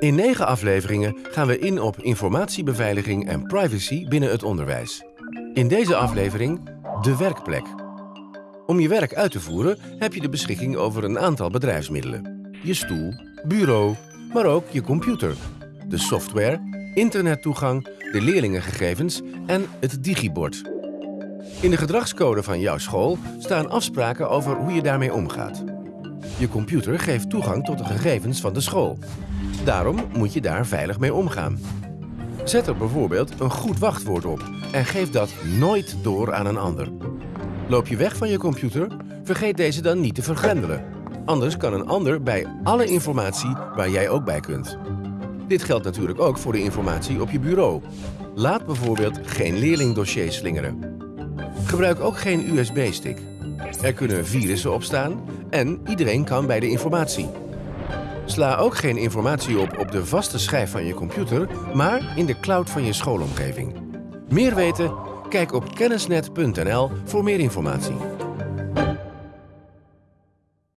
In negen afleveringen gaan we in op informatiebeveiliging en privacy binnen het onderwijs. In deze aflevering de werkplek. Om je werk uit te voeren heb je de beschikking over een aantal bedrijfsmiddelen. Je stoel, bureau, maar ook je computer, de software, internettoegang, de leerlingengegevens en het digibord. In de gedragscode van jouw school staan afspraken over hoe je daarmee omgaat. Je computer geeft toegang tot de gegevens van de school. Daarom moet je daar veilig mee omgaan. Zet er bijvoorbeeld een goed wachtwoord op en geef dat nooit door aan een ander. Loop je weg van je computer, vergeet deze dan niet te vergrendelen. Anders kan een ander bij alle informatie waar jij ook bij kunt. Dit geldt natuurlijk ook voor de informatie op je bureau. Laat bijvoorbeeld geen leerlingdossier slingeren. Gebruik ook geen USB-stick. Er kunnen virussen op staan en iedereen kan bij de informatie. Sla ook geen informatie op op de vaste schijf van je computer, maar in de cloud van je schoolomgeving. Meer weten? Kijk op kennisnet.nl voor meer informatie.